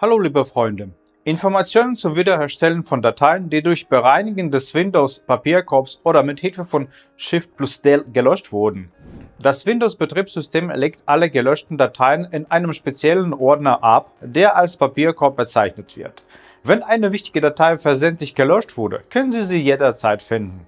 Hallo liebe Freunde! Informationen zum Wiederherstellen von Dateien, die durch Bereinigen des Windows-Papierkorbs oder mit Hilfe von Shift plus Del gelöscht wurden. Das Windows-Betriebssystem legt alle gelöschten Dateien in einem speziellen Ordner ab, der als Papierkorb bezeichnet wird. Wenn eine wichtige Datei versehentlich gelöscht wurde, können Sie sie jederzeit finden.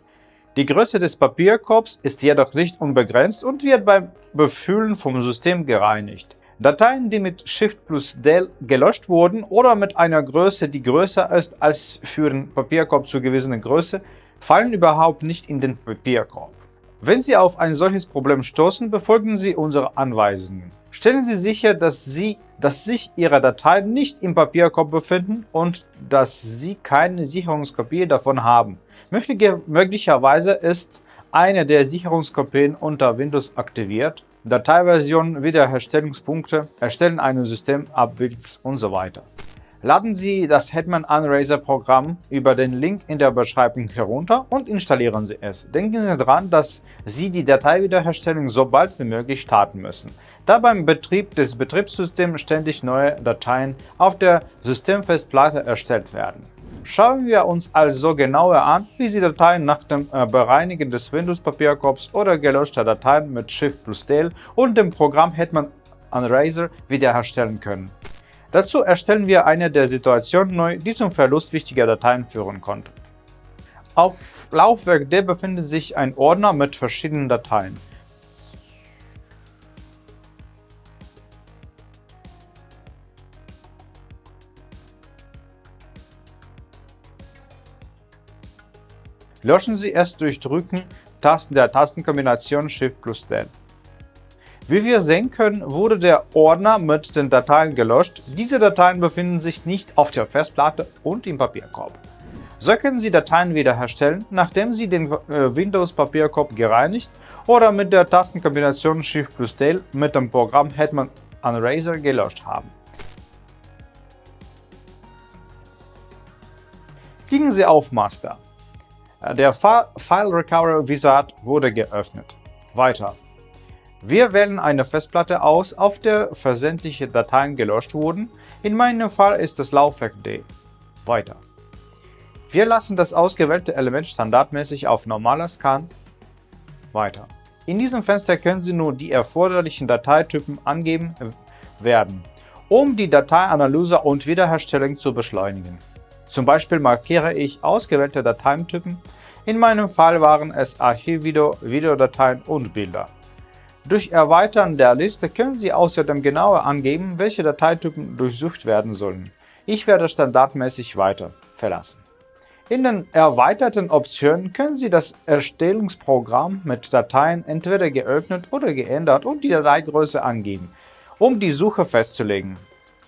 Die Größe des Papierkorbs ist jedoch nicht unbegrenzt und wird beim Befüllen vom System gereinigt. Dateien, die mit Shift plus Del gelöscht wurden oder mit einer Größe, die größer ist als für den Papierkorb zugewiesene Größe, fallen überhaupt nicht in den Papierkorb. Wenn Sie auf ein solches Problem stoßen, befolgen Sie unsere Anweisungen. Stellen Sie sicher, dass, Sie, dass sich Ihre Dateien nicht im Papierkorb befinden und dass Sie keine Sicherungskopie davon haben. Möglicherweise ist eine der Sicherungskopien unter Windows aktiviert, Dateiversion, Wiederherstellungspunkte, Erstellen eines Systemabbilds und so weiter. Laden Sie das Hetman Unraiser Programm über den Link in der Beschreibung herunter und installieren Sie es. Denken Sie daran, dass Sie die Dateiwiederherstellung so bald wie möglich starten müssen, da beim Betrieb des Betriebssystems ständig neue Dateien auf der Systemfestplatte erstellt werden. Schauen wir uns also genauer an, wie Sie Dateien nach dem äh, Bereinigen des Windows-Papierkorbs oder gelöschter Dateien mit Shift plus Del und dem Programm Hetman Unraiser wiederherstellen können. Dazu erstellen wir eine der Situationen neu, die zum Verlust wichtiger Dateien führen konnte. Auf Laufwerk D befindet sich ein Ordner mit verschiedenen Dateien. Löschen Sie es durch Drücken Tasten der Tastenkombination Shift plus Del. Wie wir sehen können, wurde der Ordner mit den Dateien gelöscht. Diese Dateien befinden sich nicht auf der Festplatte und im Papierkorb. So können Sie Dateien wiederherstellen, nachdem Sie den äh, Windows-Papierkorb gereinigt oder mit der Tastenkombination Shift plus Del mit dem Programm Hetman Unraiser gelöscht haben. Klicken Sie auf Master. Der File Recovery Wizard wurde geöffnet. Weiter. Wir wählen eine Festplatte aus, auf der versendliche Dateien gelöscht wurden. In meinem Fall ist das Laufwerk D. Weiter. Wir lassen das ausgewählte Element standardmäßig auf normaler Scan. Weiter. In diesem Fenster können Sie nur die erforderlichen Dateitypen angeben werden, um die Dateianalyse und Wiederherstellung zu beschleunigen. Zum Beispiel markiere ich ausgewählte Dateitypen. In meinem Fall waren es Archivvideo, Videodateien und Bilder. Durch Erweitern der Liste können Sie außerdem genauer angeben, welche Dateitypen durchsucht werden sollen. Ich werde standardmäßig weiter verlassen. In den erweiterten Optionen können Sie das Erstellungsprogramm mit Dateien entweder geöffnet oder geändert und die Dateigröße angeben, um die Suche festzulegen.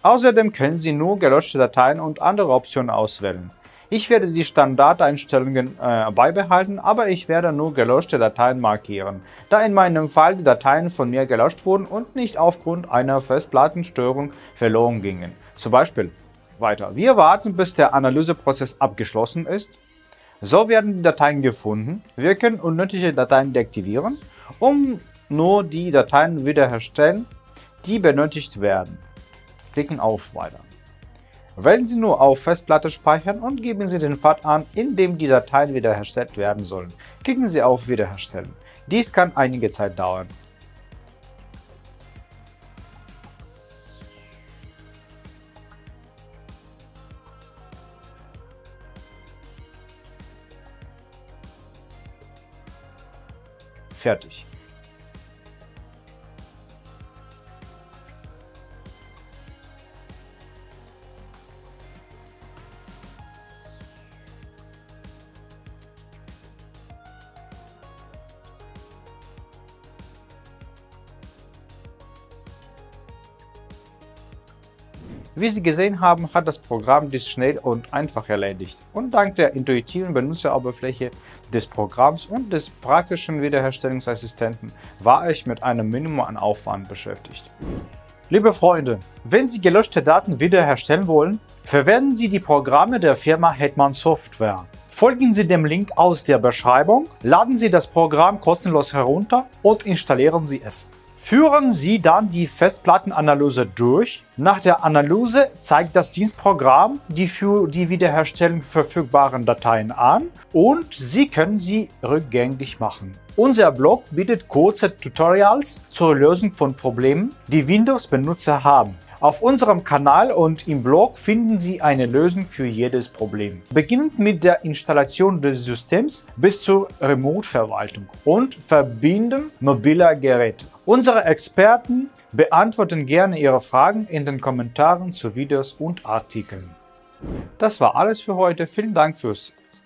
Außerdem können Sie nur gelöschte Dateien und andere Optionen auswählen. Ich werde die Standardeinstellungen äh, beibehalten, aber ich werde nur gelöschte Dateien markieren, da in meinem Fall die Dateien von mir gelöscht wurden und nicht aufgrund einer Festplattenstörung verloren gingen. Zum Beispiel weiter. Wir warten, bis der Analyseprozess abgeschlossen ist. So werden die Dateien gefunden. Wir können unnötige Dateien deaktivieren, um nur die Dateien wiederherstellen, die benötigt werden klicken auf Weiter. Wählen Sie nur auf Festplatte speichern und geben Sie den Pfad an, in dem die Dateien wiederhergestellt werden sollen. Klicken Sie auf Wiederherstellen. Dies kann einige Zeit dauern. Fertig. Wie Sie gesehen haben, hat das Programm dies schnell und einfach erledigt und dank der intuitiven Benutzeroberfläche des Programms und des praktischen Wiederherstellungsassistenten war ich mit einem Minimum an Aufwand beschäftigt. Liebe Freunde, wenn Sie gelöschte Daten wiederherstellen wollen, verwenden Sie die Programme der Firma Hetman Software. Folgen Sie dem Link aus der Beschreibung, laden Sie das Programm kostenlos herunter und installieren Sie es. Führen Sie dann die Festplattenanalyse durch. Nach der Analyse zeigt das Dienstprogramm die für die Wiederherstellung verfügbaren Dateien an und Sie können sie rückgängig machen. Unser Blog bietet kurze Tutorials zur Lösung von Problemen, die Windows-Benutzer haben. Auf unserem Kanal und im Blog finden Sie eine Lösung für jedes Problem. Beginnend mit der Installation des Systems bis zur Remote-Verwaltung und Verbinden mobiler Geräte. Unsere Experten beantworten gerne Ihre Fragen in den Kommentaren zu Videos und Artikeln. Das war alles für heute. Vielen Dank für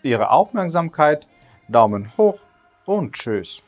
Ihre Aufmerksamkeit. Daumen hoch und tschüss.